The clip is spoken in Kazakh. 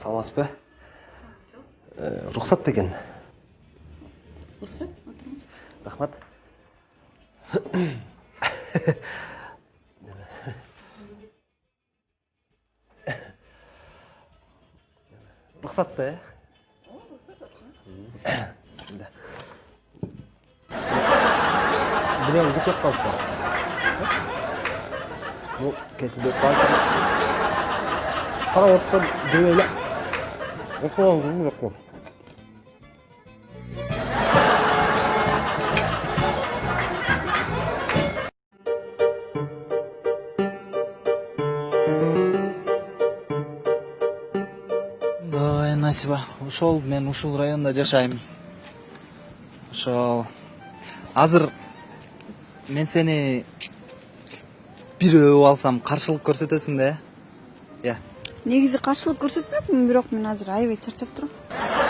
саламатсызбы рұқсат па екен рұқсат отырыңыз рахмат рұқсат та иә Bismillah. Bilen git yok kalktı. Bu kesildi kalktı. Para otsa böyle. Okulan gibi yok mu? ой насиба ошол мен ушул райондо жашайм ошол азыр мен сени бирөө алсам каршылык көрсөтөсүң да э иә негизи каршылык көрсөтмөкмүн бирок мен азыр аябай чарчап турам